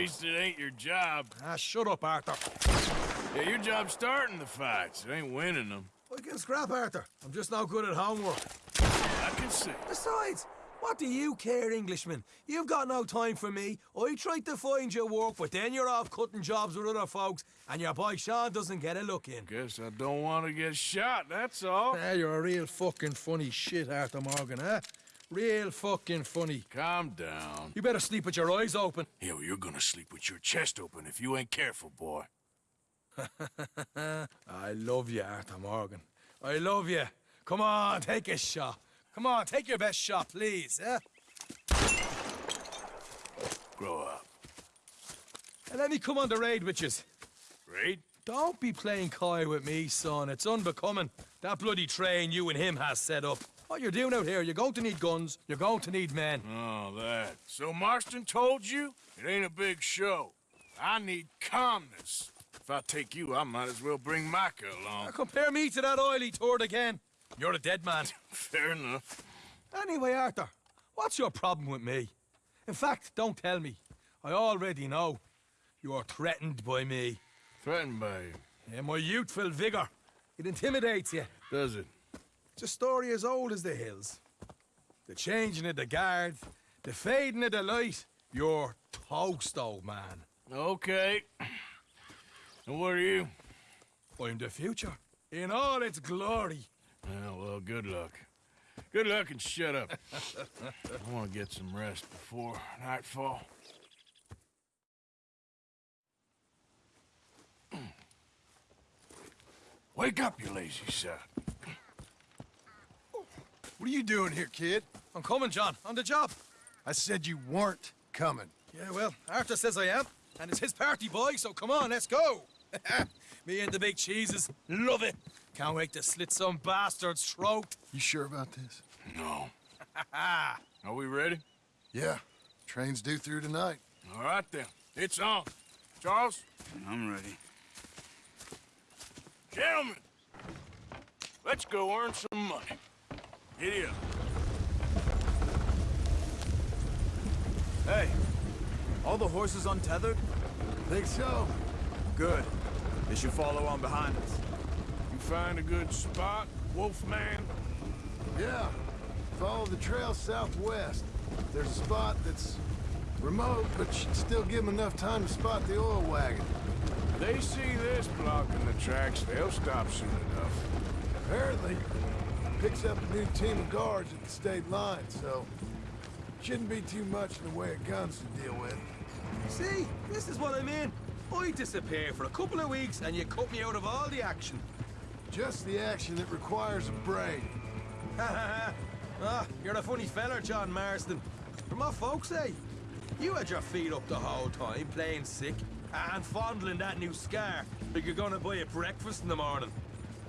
least it ain't your job. Ah, shut up, Arthur. Yeah, your job's starting the fights. It ain't winning them. I can scrap, Arthur. I'm just no good at homework. I can see. Besides, what do you care, Englishman? You've got no time for me. I tried to find you work, but then you're off cutting jobs with other folks, and your boy Sean doesn't get a look in. Guess I don't want to get shot, that's all. Ah, you're a real fucking funny shit, Arthur Morgan, huh? Real fucking funny. Calm down. You better sleep with your eyes open. Yeah, well, you're gonna sleep with your chest open if you ain't careful, boy. I love you, Arthur Morgan. I love you. Come on, take a shot. Come on, take your best shot, please, eh? Grow up. And let me come on the raid with yous. Raid? Don't be playing coy with me, son. It's unbecoming. That bloody train you and him has set up. What you're doing out here, you're going to need guns, you're going to need men. Oh, that. So Marston told you? It ain't a big show. I need calmness. If I take you, I might as well bring Micah Now along. compare me to that oily turd again. You're a dead man. Fair enough. Anyway, Arthur, what's your problem with me? In fact, don't tell me. I already know. You're threatened by me. Threatened by you. Yeah, my youthful vigor. It intimidates you. Does it? It's a story as old as the hills. The changing of the guard, the fading of the light. You're toast, old man. Okay. And what are you? I'm the future. In all its glory. Yeah, well, good luck. Good luck and shut up. I want to get some rest before nightfall. Wake up, you lazy son. What are you doing here, kid? I'm coming, John. On the job. I said you weren't coming. Yeah, well, Arthur says I am. And it's his party, boy, so come on, let's go. Me and the big cheeses. Love it. Can't wait to slit some bastard's throat. You sure about this? No. Are we ready? Yeah. Train's due through tonight. All right, then. It's on. Charles? I'm ready. Gentlemen, let's go earn some money. Up. Hey, all the horses untethered? Think so? Good. They should follow on behind us. You find a good spot, Wolfman? Yeah. Follow the trail southwest. There's a spot that's remote, but should still give them enough time to spot the oil wagon. They see this blocking the tracks, they'll stop soon enough. Apparently, picks up a new team of guards at the state line, so shouldn't be too much in the way of guns to deal with. See, this is what I mean. I disappear for a couple of weeks and you cut me out of all the action. Just the action that requires a brain. Ha ha! ah, you're a funny feller, John Marston. From what folks say, you had your feet up the whole time, playing sick, and fondling that new scar like you're gonna buy a breakfast in the morning.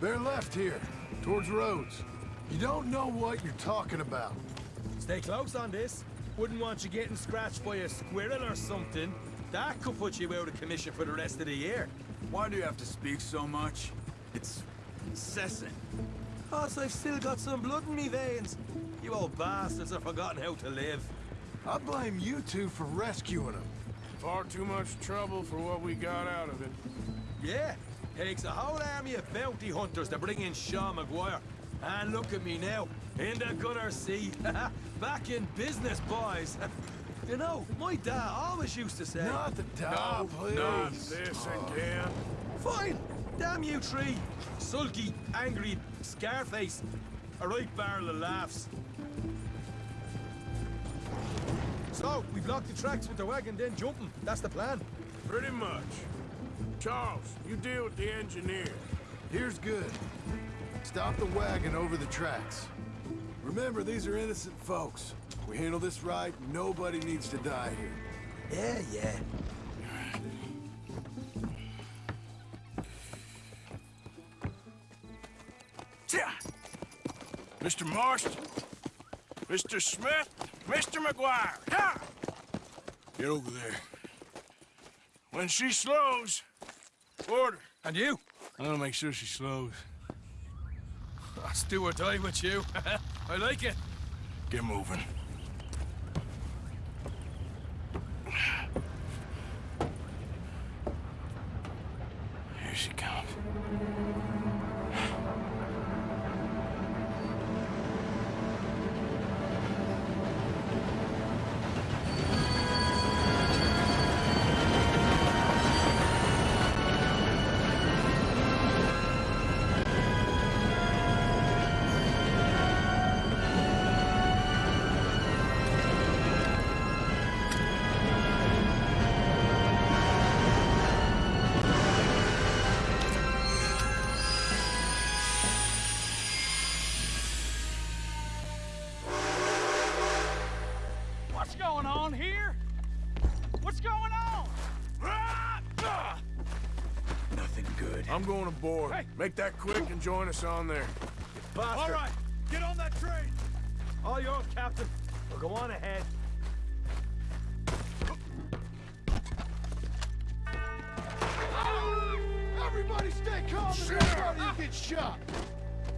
They're left here, towards Rhodes. You don't know what you're talking about. Stay close on this. Wouldn't want you getting scratched by a squirrel or something. That could put you out of commission for the rest of the year. Why do you have to speak so much? It's incessant. Cause I've still got some blood in me veins. You old bastards have forgotten how to live. I blame you two for rescuing him. Far too much trouble for what we got out of it. Yeah, takes a whole army of bounty hunters to bring in Sean MacGuire. And look at me now, in the gunner seat. Back in business, boys. you know, my dad always used to say... Not the dog, please. Not this again. Fine, damn you three. Sulky, angry, Scarface. A right barrel of laughs. So, we block the tracks with the wagon, then jumping. That's the plan. Pretty much. Charles, you deal with the engineer. Here's good. Stop the wagon over the tracks. Remember, these are innocent folks. We handle this right, nobody needs to die here. Yeah, yeah. Mr. Marston, Mr. Smith, Mr. MacGuire, ha! Get over there. When she slows, order. And you? I'm gonna make sure she slows. I'll do die with you. I like it. Get moving. Nothing good. I'm going aboard. Hey. Make that quick and join us on there. Bastard. All right, get on that train. All yours, Captain. Well, go on ahead. Ah! Everybody stay calm and everybody you get shot.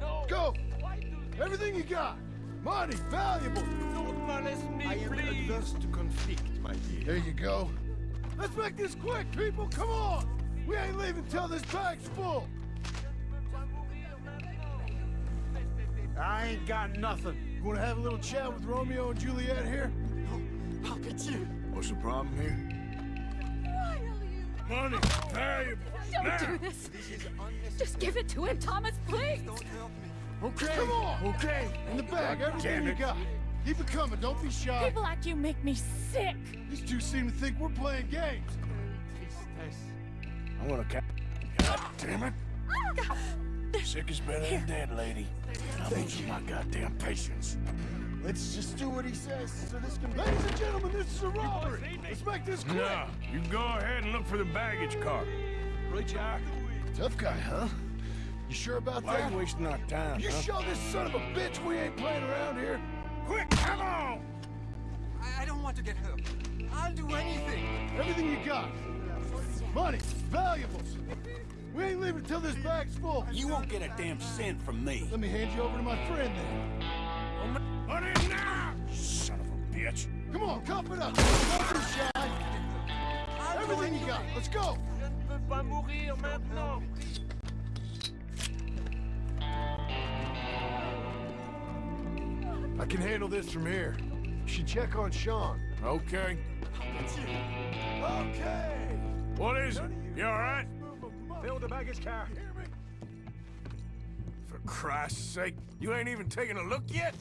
No. Go! Why do? Everything you got. Money, valuable. Don't molest me, I am please. adverse to conflict, my dear. There you go. Let's make this quick, people. Come on. We ain't leaving till this bag's full. I ain't got nothing. You want to have a little chat with Romeo and Juliet here? How could you? What's the problem here? Why are you? Money, valuable. Don't now. do this. Just give it to him, Thomas, please. Okay. Come on. Okay. In the bag, everything damn you it. got. Keep it coming. Don't be shy. People like you make me sick. These two seem to think we're playing games. I'm gonna ca- God damn it. Sick is better than dead, lady. I'm losing my goddamn patience. Let's just do what he says so this can Ladies and gentlemen, this is a robbery. Let's make this quick. No, you go ahead and look for the baggage car. Right you are. Tough guy, huh? You sure about Why that? are you wasting our time, You huh? show this son of a bitch we ain't playing around here. Quick, come on! I, I don't want to get hurt. I'll do anything. Everything you got. Money, valuables. We ain't leaving till this bag's full. You won't get a damn cent from me. Let me hand you over to my friend then. Put it now! Son of a bitch. Come on, cup it up. Don't be shy. Everything you got. Let's go. Je ne peux pas mourir maintenant. I can handle this from here. You should check on Sean. Okay. Okay. What is it? You alright? Fill the baggage car. For Christ's sake, you ain't even taking a look yet?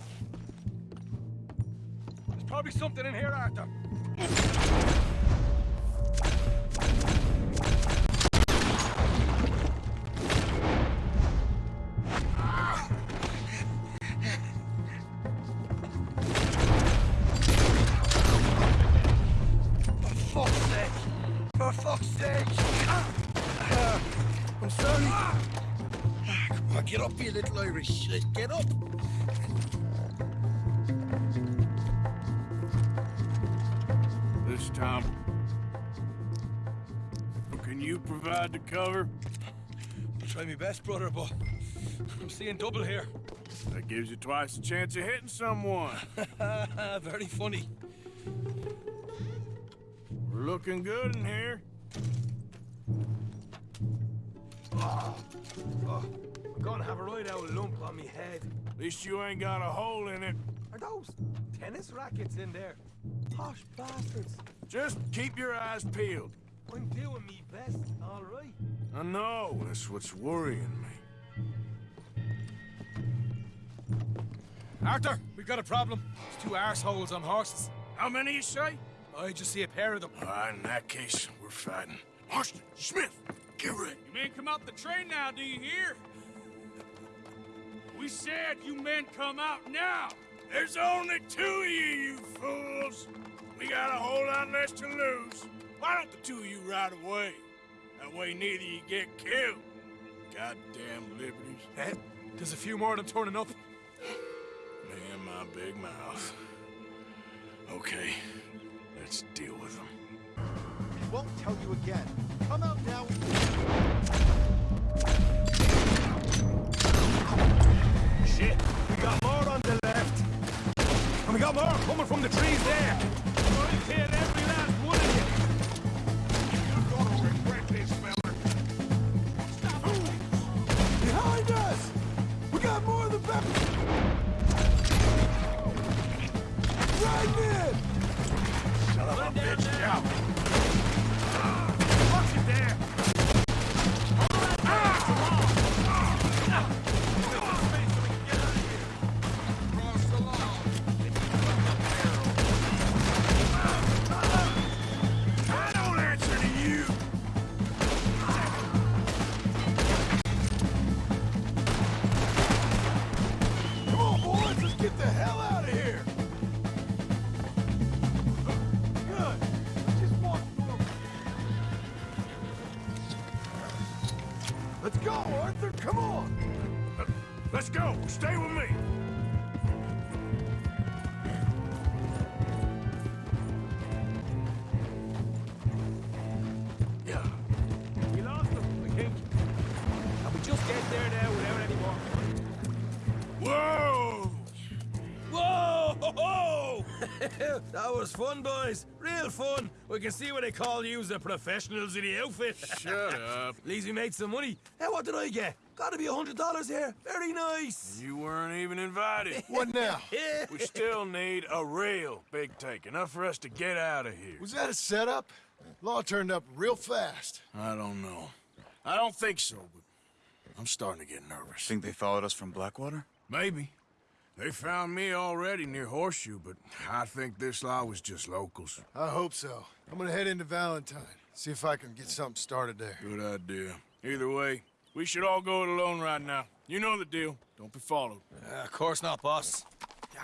There's probably something in here, Arthur. Get up, you little Irish. Let's get up. This time. Can you provide the cover? I'll try my best, brother, but I'm seeing double here. That gives you twice the chance of hitting someone. Very funny. We're looking good in here. Ah, ah. I'm gonna have a right out lump on me head. At least you ain't got a hole in it. Are those tennis rackets in there? Posh bastards. Just keep your eyes peeled. I'm doing me best, all right. I know, that's what's worrying me. Arthur, we got a problem. There's two arseholes on horses. How many you say? I just see a pair of them. All right, in that case, we're fighting. Marston, Smith, get ready. You men come out the train now, do you hear? We said you men come out now. There's only two of you, you fools. We got a whole lot less to lose. Why don't the two of you ride away? That way neither you get killed. Goddamn liberties. Eh? There's a few more of them turning up. Me and my big mouth. Okay, let's deal with them. I won't tell you again. Come out now. There. Let's go. Stay with me. Yeah. We lost them, I think. And we just get there now without any more. Whoa! Whoa! that was fun, boys. Real fun. We can see what they call you the professionals in the outfit. Shut up. At least we made some money. Hey, what did I get? Gotta be a hundred dollars here. Very nice. You weren't even invited. What now? We still need a real big take, enough for us to get out of here. Was that a setup? Law turned up real fast. I don't know. I don't think so, but I'm starting to get nervous. Think they followed us from Blackwater? Maybe. They found me already near Horseshoe, but I think this lot was just locals. I hope so. I'm gonna head into Valentine. See if I can get something started there. Good idea. Either way, we should all go it alone right now. You know the deal. Don't be followed. Uh, of course not, boss. Yeah.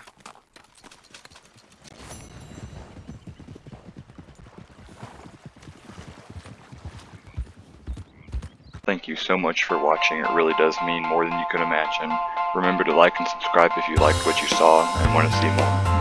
Thank you so much for watching, it really does mean more than you could imagine. Remember to like and subscribe if you liked what you saw and want to see more.